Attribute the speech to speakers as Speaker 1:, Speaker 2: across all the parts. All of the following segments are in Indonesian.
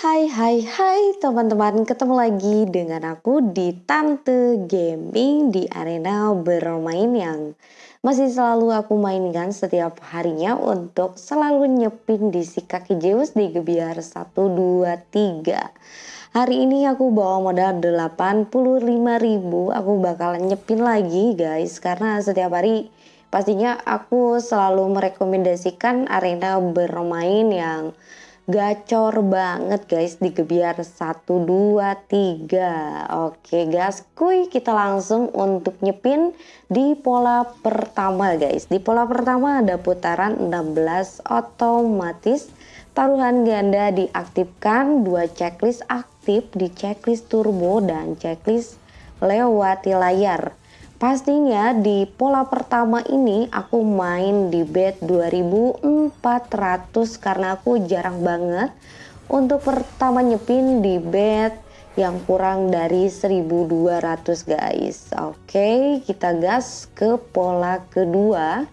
Speaker 1: hai hai hai teman-teman. Ketemu lagi dengan aku di Tante Gaming di arena bermain yang masih selalu aku mainkan setiap harinya untuk selalu nyepin di si kaki Zeus di gebiar 1, 2, 3 Hari ini aku bawa modal 85.000 aku bakalan nyepin lagi guys karena setiap hari pastinya aku selalu merekomendasikan arena bermain yang gacor banget guys. Di gebiar 1 2 3 oke guys kuy. Kita langsung untuk nyepin di pola pertama guys. Di pola pertama ada putaran 16 otomatis taruhan ganda diaktifkan. Dua checklist aktif di checklist turbo dan checklist lewati layar Pastinya di pola pertama ini aku main di bed 2400 karena aku jarang banget untuk pertama nyepin di bed yang kurang dari 1200 guys. Oke, kita gas ke pola kedua.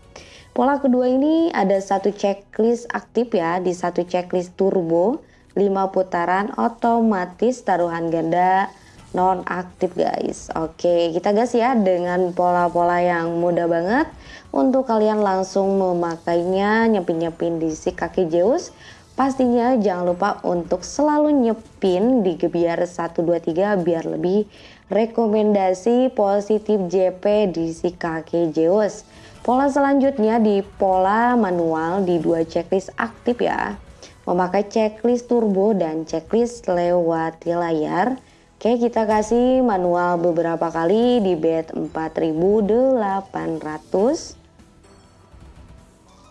Speaker 1: Pola kedua ini ada satu checklist aktif ya di satu checklist turbo 5 putaran otomatis taruhan ganda non aktif guys. Oke kita gas ya dengan pola-pola yang mudah banget. Untuk kalian langsung memakainya nyepin-nyepin di si kaki Zeus. Pastinya jangan lupa untuk selalu nyepin di gebiar 123 biar lebih rekomendasi positif JP di si kaki Zeus. Pola selanjutnya di pola manual di dua checklist aktif ya. Memakai checklist turbo dan checklist lewati layar Oke kita kasih manual beberapa kali di bed 4800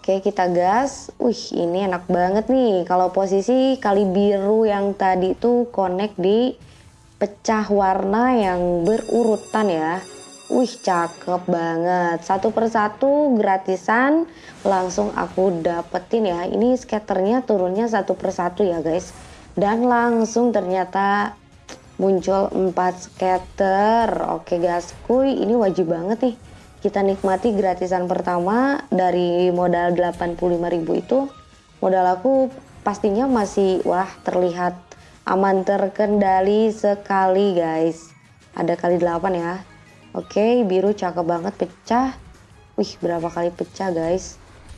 Speaker 1: Oke kita gas. Wih ini enak banget nih. Kalau posisi kali biru yang tadi tuh connect di pecah warna yang berurutan ya. Wih cakep banget. Satu persatu gratisan Langsung aku dapetin ya. Ini skaternya turunnya satu persatu ya guys. Dan langsung ternyata muncul 4 scatter oke guys. Kuy ini wajib banget nih. Kita nikmati gratisan pertama dari modal 85.000 itu. Modal aku pastinya masih wah terlihat aman terkendali sekali guys. Ada kali 8 ya. Oke biru cakep banget pecah. Wih berapa kali pecah guys?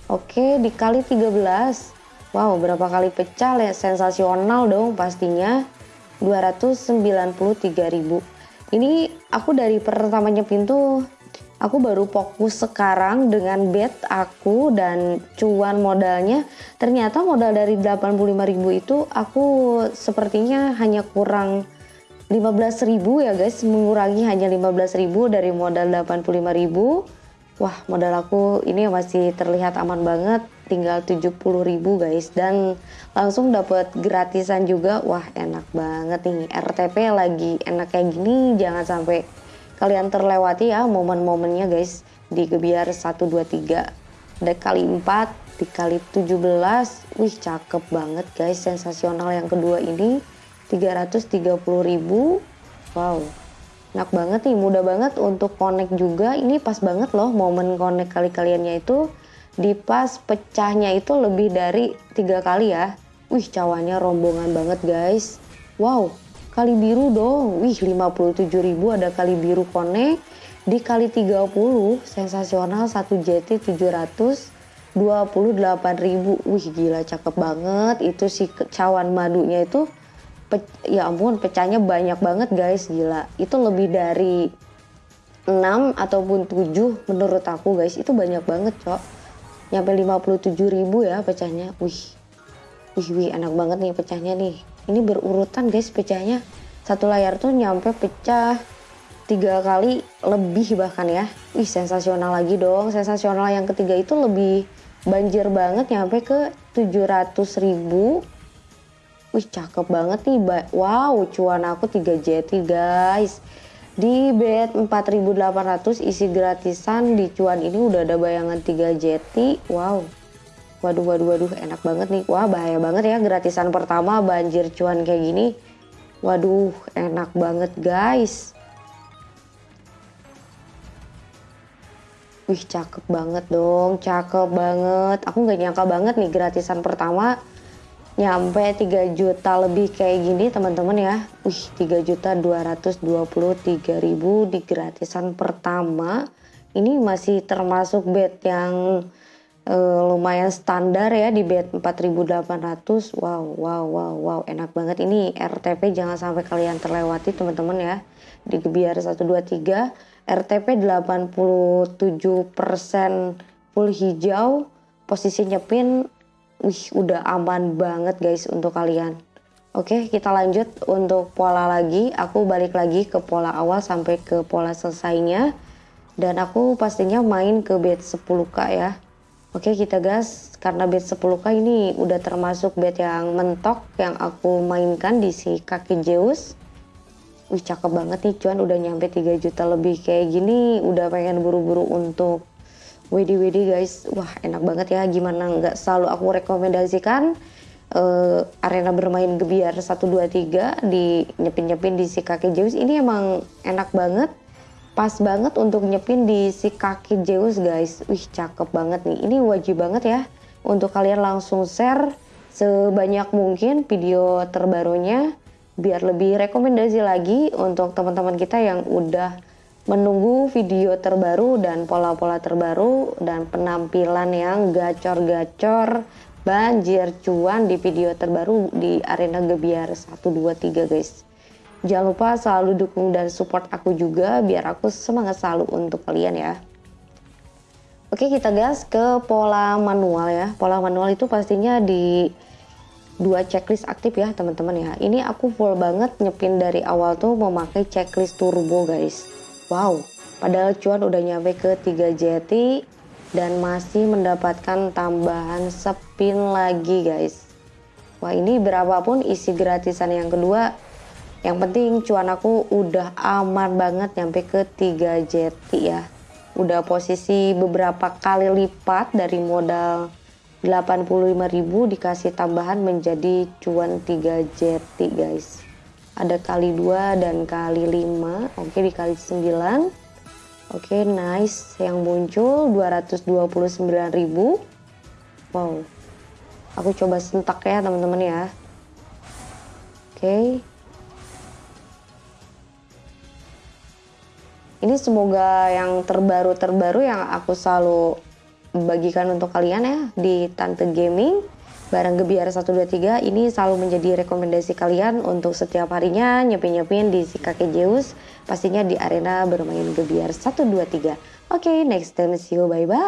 Speaker 1: Oke dikali 13 wow berapa kali pecah? Sensasional dong pastinya 293.000 ini aku dari pertamanya pintu aku baru fokus sekarang dengan bet aku dan cuan modalnya. Ternyata modal dari 85.000 itu aku sepertinya hanya kurang 15.000 ya guys mengurangi hanya 15.000 dari modal 85.000 Wah modal aku ini masih terlihat aman banget tinggal 70 ribu guys. Dan langsung dapat gratisan juga. Wah enak banget nih RTP lagi enak kayak gini jangan sampai kalian terlewati ya momen-momennya guys. Di gebiar 1 2 3 ada kali 4 dikali 17 wih cakep banget guys. Sensasional yang kedua ini 330 ribu. Wow enak banget nih mudah banget untuk connect juga. Ini pas banget loh momen connect kali kaliannya itu. Di pas pecahnya itu lebih dari tiga kali ya. Wih cawannya rombongan banget guys. Wow kali biru dong. Wih 57.000 ada kali biru connect. Di kali 30 sensasional satu JT 728.000 wih gila cakep banget. Itu si cawan madunya itu Pe ya ampun pecahnya banyak banget guys. Gila. Itu lebih dari 6 ataupun 7 menurut aku guys. Itu banyak banget cok. Nyampe 57 ribu ya pecahnya. Wih. Wih wih enak banget nih pecahnya nih. Ini berurutan guys pecahnya. Satu layar tuh nyampe pecah tiga kali lebih bahkan ya. Wih sensasional lagi dong. Sensasional yang ketiga itu lebih banjir banget nyampe ke 700 ribu Wih cakep banget nih. Wow cuan aku 3 JT guys. Di bed 4800 isi gratisan di cuan ini udah ada bayangan 3 JT. Wow. Waduh waduh waduh enak banget nih. Wah bahaya banget ya gratisan pertama banjir cuan kayak gini. Waduh enak banget guys. Wih cakep banget dong, cakep banget. Aku nggak nyangka banget nih gratisan pertama nyampe 3 juta lebih kayak gini teman-teman ya. Wih 3 juta 223 ribu di gratisan pertama. Ini masih termasuk bed yang uh, lumayan standar ya di bed 4800 wow wow wow wow. Enak banget ini. RTP jangan sampai kalian terlewati teman-teman ya. Di Gebiar 123 RTP 87% full hijau posisi nyepin wih udah aman banget guys untuk kalian. Oke kita lanjut untuk pola lagi. Aku balik lagi ke pola awal sampai ke pola selesainya. Dan aku pastinya main ke bed 10k ya. Oke kita gas karena bed 10k ini udah termasuk bed yang mentok yang aku mainkan di si kaki Zeus. Wih cakep banget nih cuan. Udah nyampe 3 juta lebih. Kayak gini udah pengen buru-buru untuk WD-WD guys, wah enak banget ya. Gimana nggak selalu aku rekomendasikan uh, arena bermain gebiar 123 di nyepin-nyepin di si kaki Zeus. Ini emang enak banget pas banget untuk nyepin di si kaki Zeus guys. Wih cakep banget nih. Ini wajib banget ya untuk kalian langsung share sebanyak mungkin video terbarunya biar lebih rekomendasi lagi untuk teman-teman kita yang udah menunggu video terbaru dan pola-pola terbaru dan penampilan yang gacor-gacor. Banjir cuan di video terbaru di arena Gebiar. 123 guys. Jangan lupa selalu dukung dan support aku juga biar aku semangat selalu untuk kalian ya. Oke kita gas ke pola manual ya. Pola manual itu pastinya di dua checklist aktif ya teman-teman ya. Ini aku full banget nyepin dari awal tuh memakai checklist turbo guys Wow, padahal cuan udah nyampe ke 3 jeti dan masih mendapatkan tambahan spin lagi guys. Wah ini berapapun isi gratisan yang kedua, yang penting cuan aku udah aman banget nyampe ke 3 jeti ya. Udah posisi beberapa kali lipat dari modal 85.000 dikasih tambahan menjadi cuan 3 jeti guys ada kali 2 dan kali 5 oke dikali 9 oke nice. Yang muncul 229.000 wow. Aku coba sentak ya teman-teman ya. Oke. Ini semoga yang terbaru-terbaru yang aku selalu bagikan untuk kalian ya di Tante Gaming Barang Gebiar 123 ini selalu menjadi rekomendasi kalian untuk setiap harinya nyepin-nyepin di si kakek Zeus pastinya di arena bermain Gebiar 123. Oke, okay, next time see you bye bye.